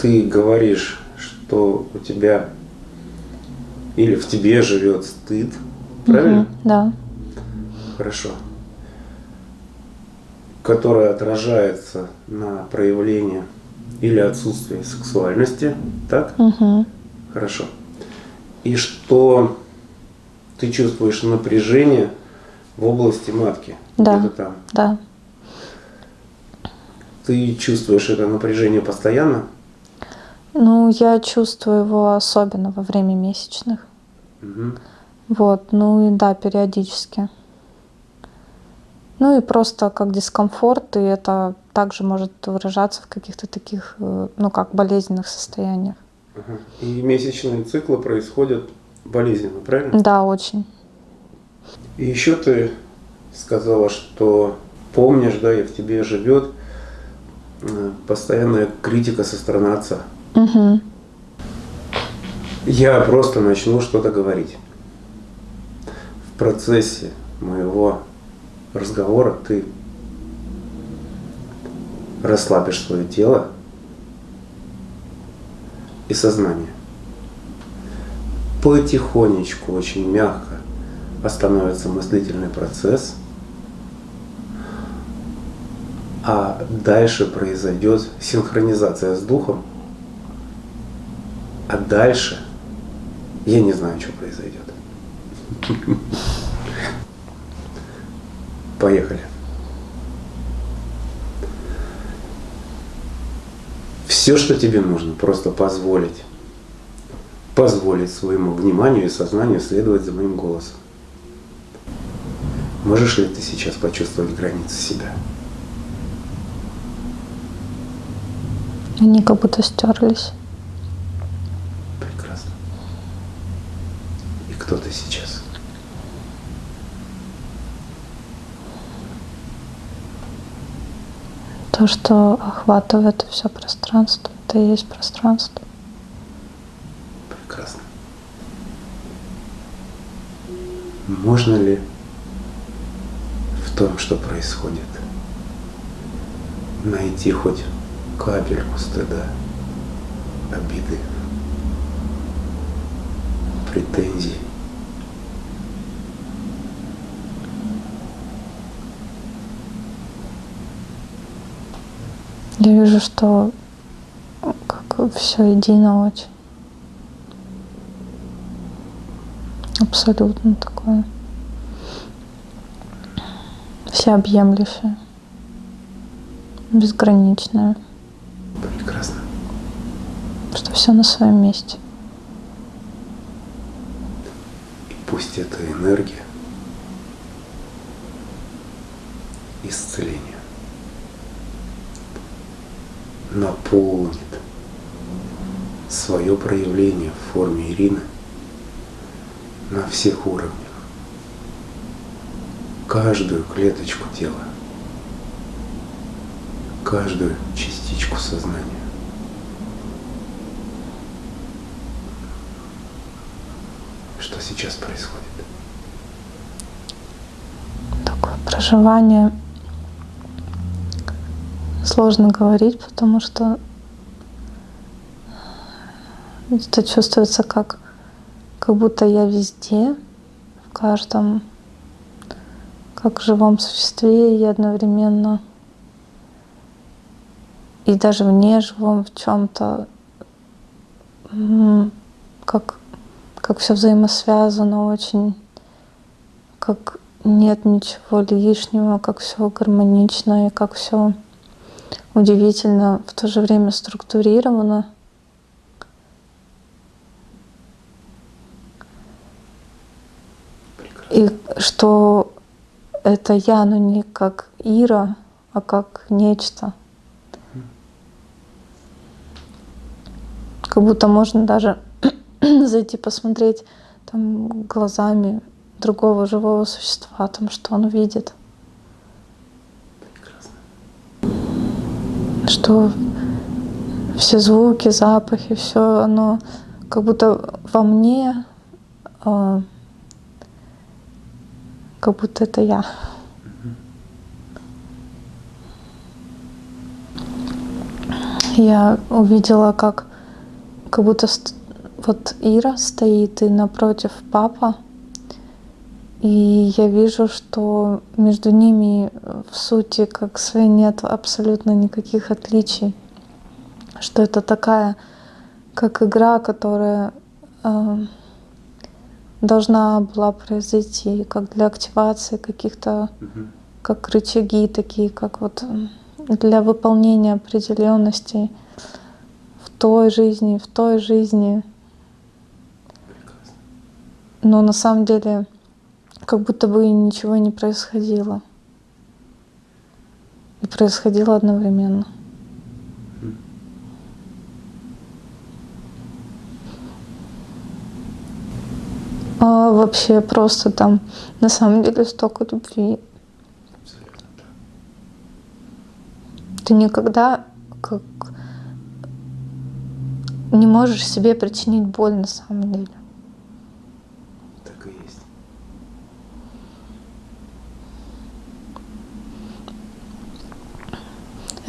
ты говоришь, что у тебя или в тебе живет стыд, правильно? Угу, да. Хорошо. Которое отражается на проявление или отсутствие сексуальности, так? Угу. Хорошо. И что ты чувствуешь напряжение в области матки? Да. Там. Да. Ты чувствуешь это напряжение постоянно? Ну, я чувствую его особенно во время месячных. Угу. Вот, ну и да, периодически. Ну и просто как дискомфорт, и это также может выражаться в каких-то таких, э, ну как, болезненных состояниях. И месячные циклы происходят болезненно, правильно? Да, очень. И еще ты сказала, что помнишь, да, и в тебе живет э, постоянная критика со стороны отца. Угу. Я просто начну что-то говорить. В процессе моего разговора ты расслабишь свое тело и сознание. Потихонечку, очень мягко остановится мыслительный процесс, а дальше произойдет синхронизация с духом, а дальше я не знаю, что произойдет. Поехали. Все, что тебе нужно, просто позволить. Позволить своему вниманию и сознанию следовать за моим голосом. Можешь ли ты сейчас почувствовать границы себя? Они как будто стерлись. Прекрасно. И кто ты сейчас? То, что охватывает все пространство, это и есть пространство. Прекрасно. Можно ли в том, что происходит, найти хоть капельку стыда, обиды, претензий? Я вижу, что как все едино очень. Абсолютно такое. Всеобъемлющее. Безграничное. Прекрасно. Что все на своем месте. И пусть эта энергия исцеления наполнит свое проявление в форме Ирины на всех уровнях, каждую клеточку тела, каждую частичку сознания. Что сейчас происходит? Такое проживание сложно говорить, потому что это чувствуется как, как будто я везде, в каждом, как в живом существе и одновременно. И даже в неживом в чем-то, как, как все взаимосвязано очень, как нет ничего лишнего, как все гармонично и как все удивительно, в то же время структурировано. И что это я, но не как Ира, а как нечто. Как будто можно даже зайти посмотреть там глазами другого живого существа, там, что он видит. Что все звуки, запахи, все оно как будто во мне, э, как будто это я. Я увидела, как как будто вот Ира стоит и напротив папа. И я вижу, что между ними в сути как своей нет абсолютно никаких отличий. Что это такая, как игра, которая э, должна была произойти, как для активации каких-то, угу. как рычаги такие, как вот для выполнения определенностей в той жизни, в той жизни. Но на самом деле как будто бы ничего не происходило. И происходило одновременно. А вообще просто там на самом деле столько любви. Ты никогда как не можешь себе причинить боль на самом деле. Так и есть.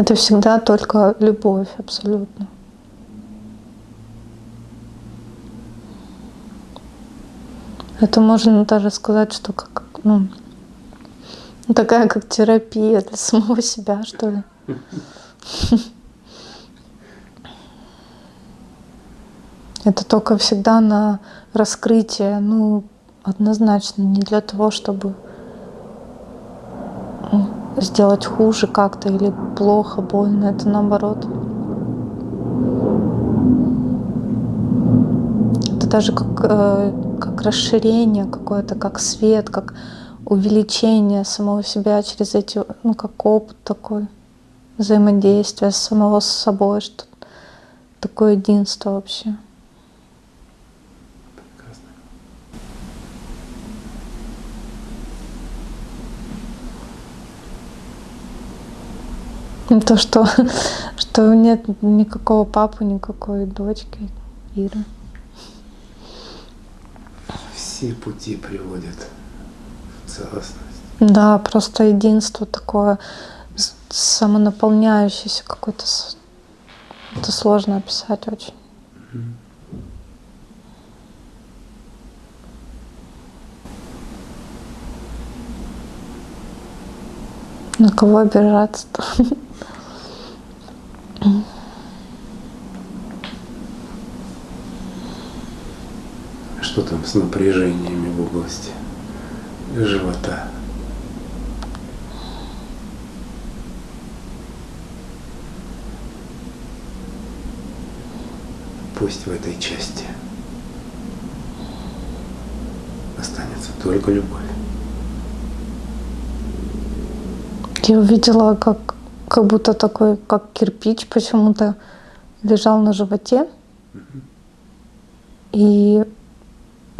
Это всегда только любовь абсолютно. Это можно даже сказать, что как, ну, такая как терапия для самого себя, что ли. Это только всегда на раскрытие, ну, однозначно, не для того, чтобы сделать хуже как-то или плохо, больно, это наоборот. Это даже как, э, как расширение какое-то, как свет, как увеличение самого себя через эти, ну, как опыт такой взаимодействия самого с собой, что такое единство вообще. То, что, что нет никакого папы, никакой дочки Иры. Все пути приводят в целостность. Да, просто единство такое самонаполняющийся какой-то. Это сложно описать очень. На кого обижаться-то? Что там с напряжениями в области живота? Пусть в этой части останется только любовь. Я увидела, как, как будто такой, как кирпич почему-то лежал на животе. Угу. И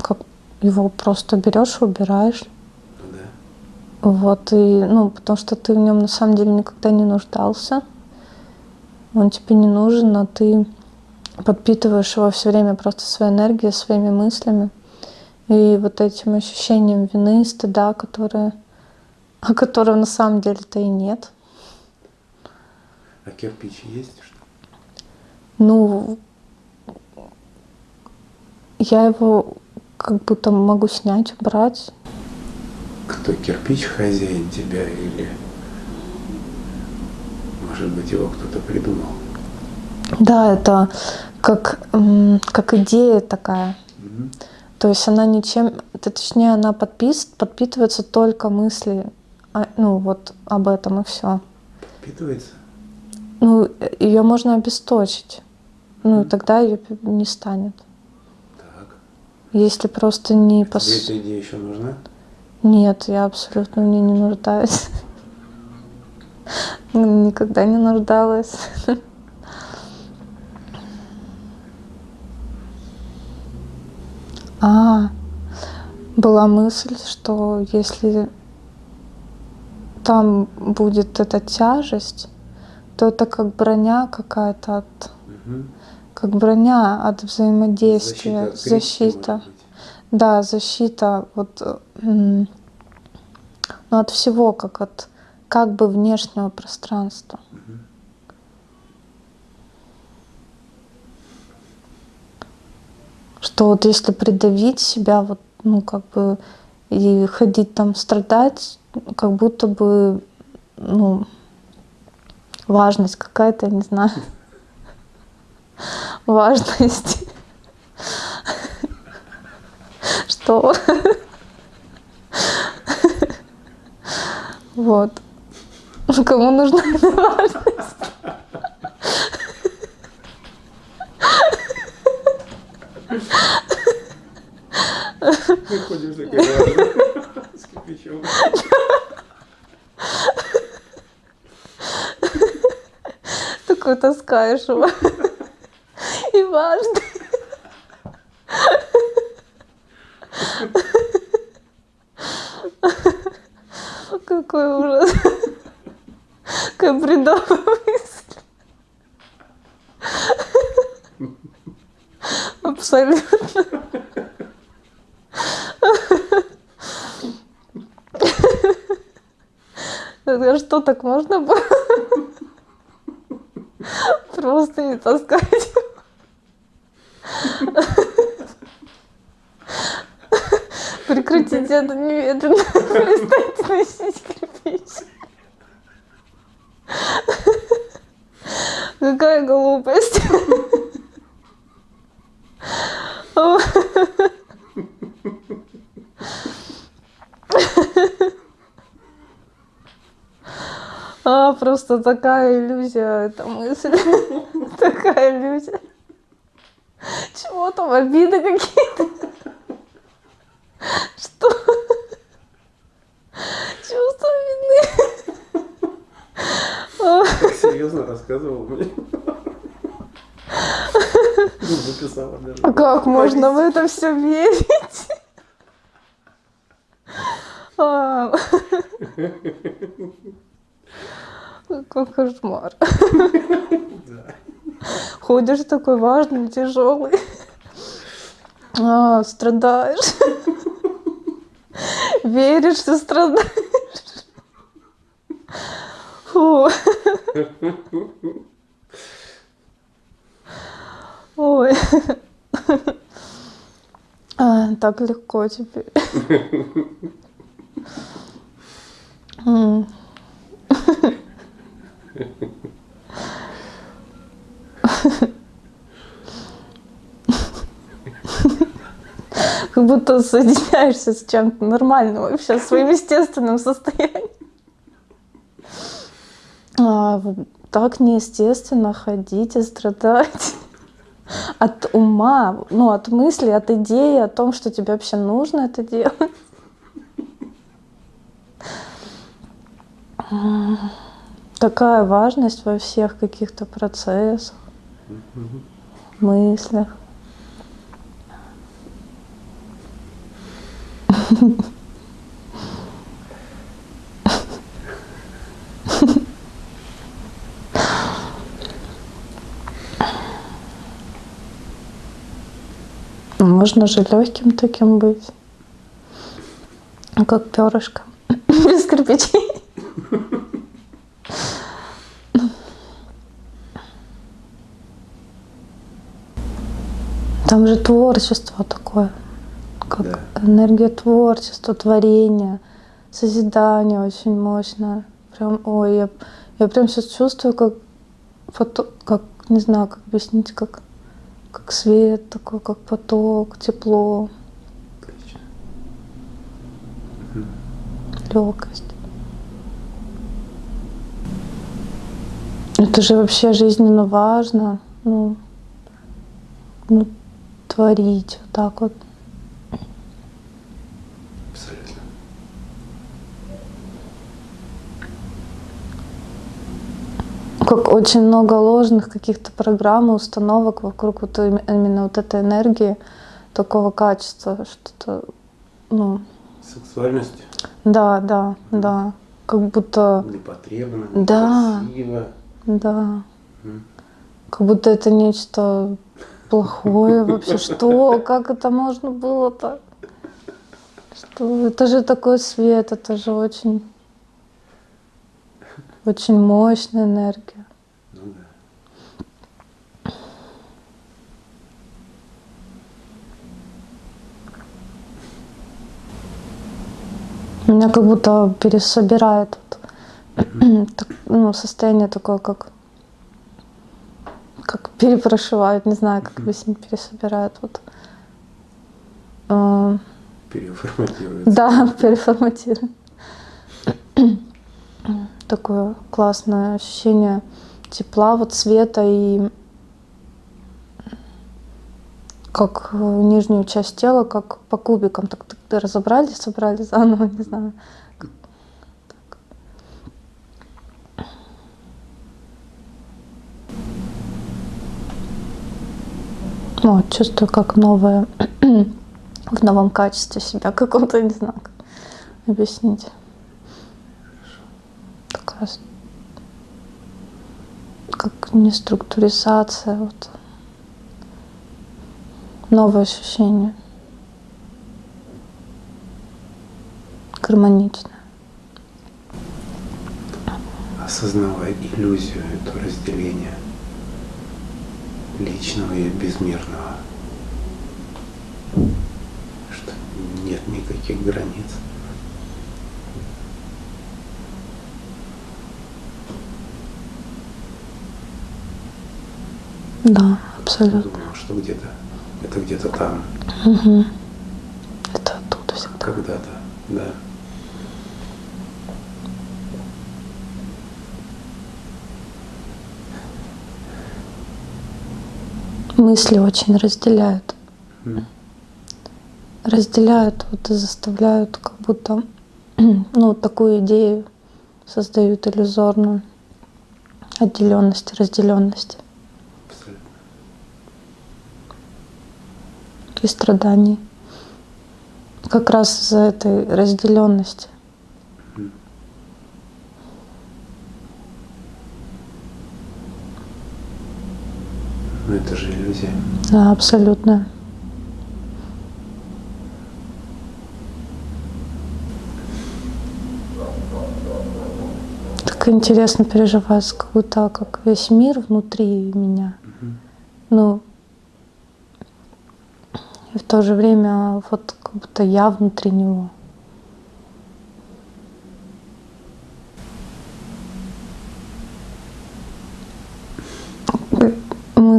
как его просто берешь убираешь. Ну да. Вот, и, ну, потому что ты в нем на самом деле никогда не нуждался. Он тебе не нужен, а ты подпитываешь его все время просто своей энергией, своими мыслями и вот этим ощущением вины, стыда, которое, о котором на самом деле-то и нет. А кирпич есть что? Ну, я его как будто могу снять, убрать. Кто кирпич хозяин тебя или может быть его кто-то придумал? Да, это как, как идея такая. Угу. То есть она ничем, точнее, она подпис, подпитывается только мысли, ну вот об этом и все. Подпитывается? Ну, ее можно обесточить. Ну, и тогда ее не станет. Так. Если просто не... А пос... Тебе эта идея еще нужна? Нет, я абсолютно в ней не нуждаюсь. Никогда не нуждалась. А, была мысль, что если там будет эта тяжесть, то это как броня какая-то от... Угу. Как броня от взаимодействия, защита. защита. Да, защита вот, ну, от всего, как от как бы внешнего пространства. Угу. Что вот если придавить себя, вот, ну, как бы, и ходить там страдать, как будто бы, ну, важность какая-то, не знаю, важность. Что? Вот. Кому нужна эта важность? Мы ходим за гаражем с кирпичом. Такой таскаешь его. И важно. Какой ужас. Какая бредовая мысль. Абсолютно. Что, так можно было? Просто не таскать. Прекратите это немедленно. Перестаньте носить кирпич. Какая глупость. А, просто такая иллюзия, эта мысль. Такая иллюзия. Чего там, обиды какие-то? Что? Чувство вины. Так серьезно рассказывал мне. Записала даже. А как можно в это все верить? Какой кошмар. Ходишь такой важный, тяжелый. А, страдаешь. Веришь, что страдаешь. Фу. Ой. А, так легко теперь. Как будто соединяешься с чем-то нормальным вообще, своим естественным состоянием. А, так неестественно ходить и страдать от ума, ну, от мысли, от идеи о том, что тебе вообще нужно это делать. Такая важность во всех каких-то процессах, мыслях. Можно же легким таким быть, как перышко, без кирпичей. Там же творчество такое, как Да. энергия творчества, творения, созидания очень мощное. Прям, ой, я, я прям сейчас чувствую, как, пото- как, не знаю, как объяснить, как, как свет такой, как поток, тепло, легкость. Это же вообще жизненно важно, ну, ну, творить вот так вот. Абсолютно. Как очень много ложных каких-то программ и установок вокруг вот им- именно вот этой энергии такого качества, что-то, ну, Сексуальность да, да, да, как будто, непотребна, Да. некрасиво. да, Мгм. как будто это нечто плохое вообще? Что? Как это можно было-то? Что? Это же такой свет, это же очень, очень мощная энергия. Ну Меня как будто пересобирает ну, состояние такое, как как перепрошивают, не знаю, как объяснить, пересобирают. Вот. А, Переформатируется. Да, переформатируют. Такое классное ощущение тепла, вот света и как нижнюю часть тела, как по кубикам, так, так разобрали, собрали заново, не знаю. Вот, чувствую, как новое, в новом качестве себя каком-то, не знаю, как объяснить. Как не структуризация, вот. Новое ощущение. Гармоничное. Осознавай иллюзию, это разделение личного и безмерного. Что нет никаких границ. Да, абсолютно. Думал, что где-то, это где-то там. Угу. Это оттуда всегда. Когда-то, да. Мысли очень разделяют. Разделяют вот и заставляют как будто ну, такую идею создают иллюзорную отделенности, разделенности. И страданий. Как раз из-за этой разделенности. Но это же иллюзия. Да, абсолютно. Так интересно переживать, как будто как весь мир внутри меня. Угу. Ну, и в то же время вот как будто я внутри него.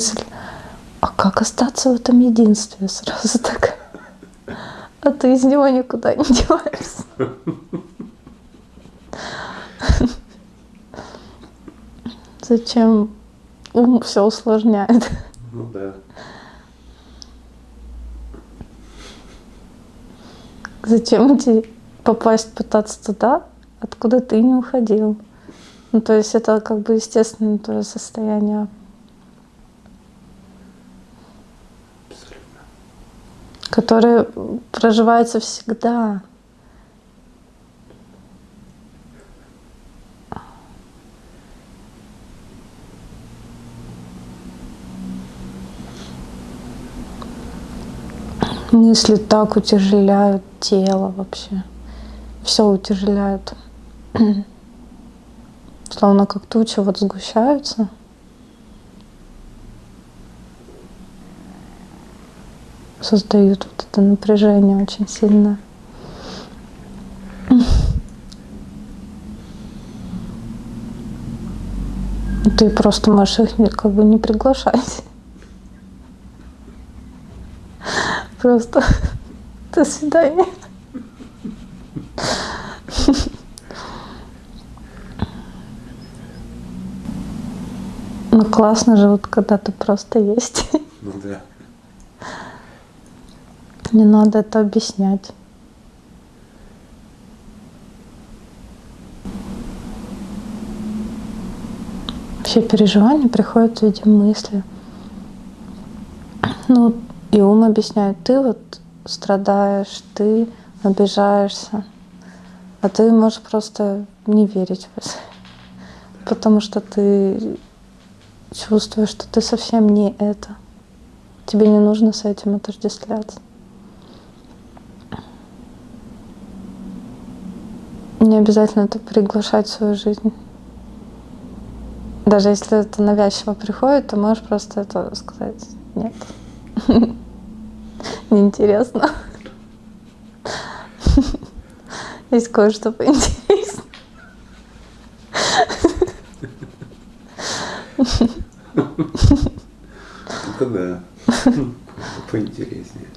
Мысль, а как остаться в этом единстве сразу так? А ты из него никуда не деваешься. Зачем ум все усложняет? Ну да. Зачем идти попасть, пытаться туда, откуда ты не уходил? Ну, то есть это как бы естественное твое состояние который проживается всегда. Мысли так утяжеляют тело вообще. Все утяжеляют. Словно как тучи вот сгущаются. Создают вот это напряжение очень сильно. Ты просто можешь их как бы не приглашать. Просто до свидания. Ну классно же, вот когда ты просто есть. Ну да. Не надо это объяснять. Все переживания приходят в виде мысли. Ну, и ум объясняет, ты вот страдаешь, ты обижаешься, а ты можешь просто не верить в это, потому что ты чувствуешь, что ты совсем не это. Тебе не нужно с этим отождествляться. Не обязательно это приглашать в свою жизнь. Даже если это навязчиво приходит, то можешь просто это сказать. Нет. Неинтересно. Есть кое-что поинтереснее. Это да. Поинтереснее.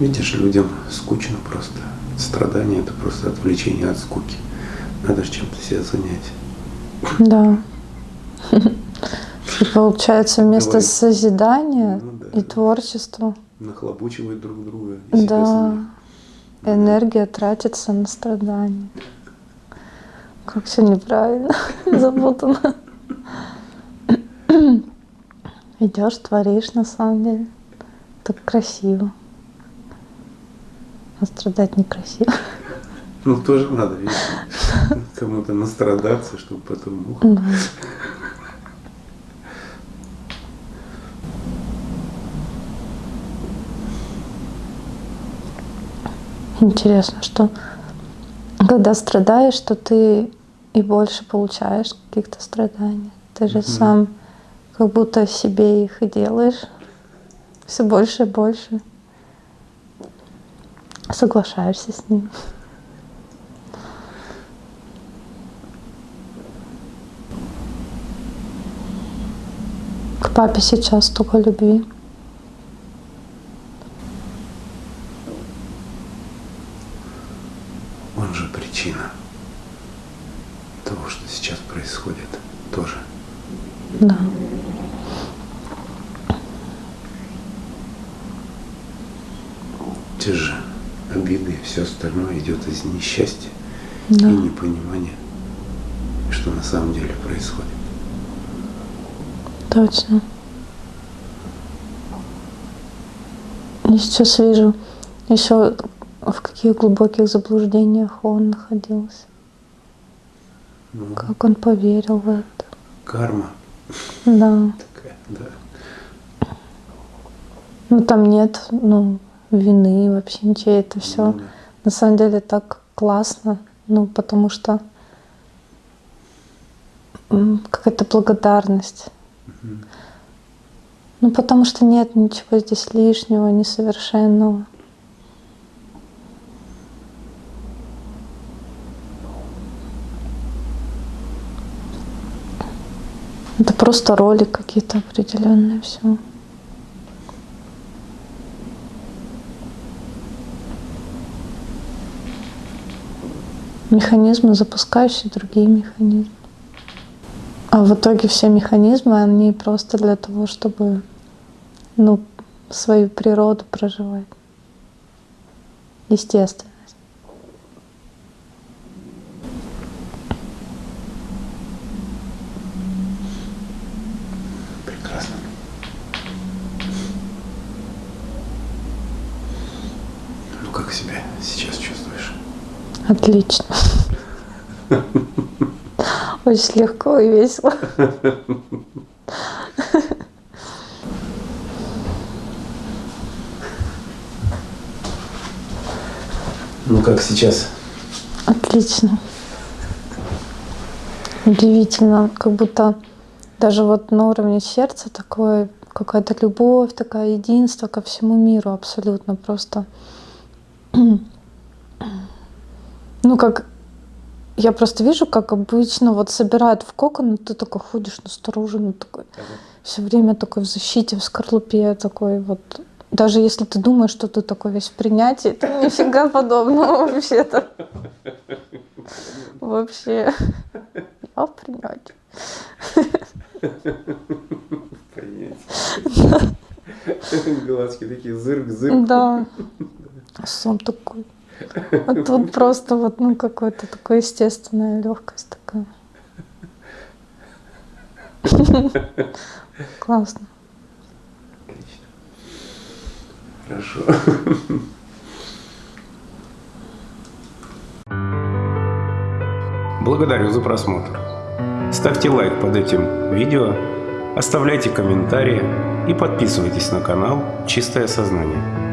Видишь, людям скучно просто. Страдание – это просто отвлечение от скуки. Надо же чем-то себя занять. Да. И получается вместо Давай. созидания Ну да. и творчества, Нахлобучивают друг друга. да, энергия тратится на страдания. Как все неправильно, запутано. Идешь, творишь на самом деле. Так красиво. А страдать некрасиво. Ну, тоже надо, видишь, кому-то настрадаться, чтобы потом Да. Интересно, что когда страдаешь, что ты и больше получаешь каких-то страданий. Ты же сам как будто себе их и делаешь все больше и больше. Соглашаешься с ним. К папе сейчас столько любви. он же причина того, что сейчас происходит тоже. Да. Те же обиды и все остальное идет из несчастья Да. и непонимания, что на самом деле происходит. Точно. Я сейчас вижу еще в каких глубоких заблуждениях он находился. Ну, Как он поверил в это. карма Да. такая, да. Ну там нет, ну, вины вообще ничего. Это все Ну да. на самом деле так классно. Ну, потому что какая-то благодарность. Ну, потому что нет ничего здесь лишнего, несовершенного. Это просто роли какие-то определенные все. Механизмы, запускающие другие механизмы. А в итоге все механизмы, они просто для того, чтобы ну, свою природу проживать. Естественность. Прекрасно. Ну как себя сейчас чувствуешь? Отлично. Очень легко и весело. Ну как сейчас? Отлично. Удивительно, как будто даже вот на уровне сердца такое какая-то любовь, такое единство ко всему миру абсолютно просто. Ну, как я просто вижу, как обычно вот собирают в кокон, и ты такой ходишь настороженно, такой все время такой в защите, в скорлупе такой вот. Даже если ты думаешь, что ты такой весь в принятии, это нифига подобного вообще-то. Вообще. Я в принятии. Глазки такие зырк-зырк. Да. А сам такой. А тут просто вот, ну, какая-то такая естественная легкость такая. Классно. Отлично. Хорошо. Благодарю за просмотр. Ставьте лайк под этим видео, оставляйте комментарии и подписывайтесь на канал «Чистое сознание».